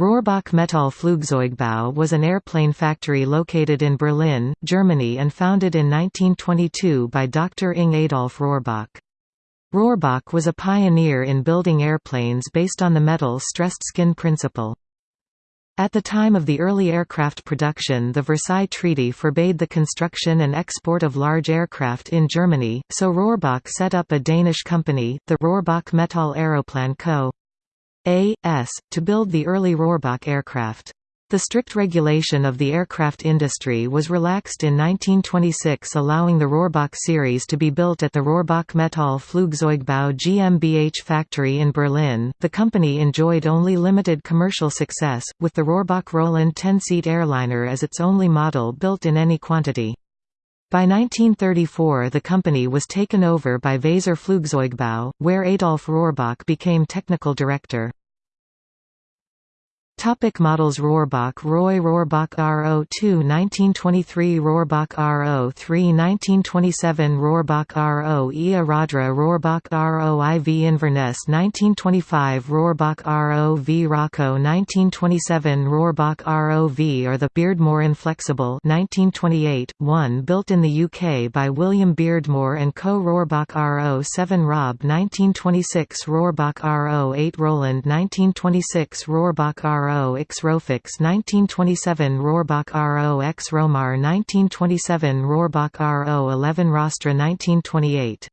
Rohrbach Metall Flugzeugbau was an airplane factory located in Berlin, Germany and founded in 1922 by Dr. Ing Adolf Rohrbach. Rohrbach was a pioneer in building airplanes based on the metal stressed skin principle. At the time of the early aircraft production the Versailles Treaty forbade the construction and export of large aircraft in Germany, so Rohrbach set up a Danish company, the Rohrbach Metall Aeroplan Co. A.S., to build the early Rohrbach aircraft. The strict regulation of the aircraft industry was relaxed in 1926 allowing the Rohrbach series to be built at the Rohrbach Metall Flugzeugbau GmbH factory in Berlin. The company enjoyed only limited commercial success, with the Rohrbach Roland 10-seat airliner as its only model built in any quantity. By 1934 the company was taken over by Weser Flugzeugbau, where Adolf Rohrbach became technical director. Topic models Rohrbach Roy Rohrbach RO2 1923 Rohrbach RO3 1927 Rohrbach RO Ia Rodra Rohrbach RO IV Inverness 1925 Rohrbach RO V Rocco 1927 Rohrbach ROV or the Beardmore Inflexible 1928, one built in the UK by William Beardmore and Co. Rohrbach RO 7 Rob 1926 Rohrbach RO 8 Roland 1926 Rohrbach RO RO X Rofix 1927 Rohrbach RO X Romar 1927 Rohrbach RO 11 Rostra 1928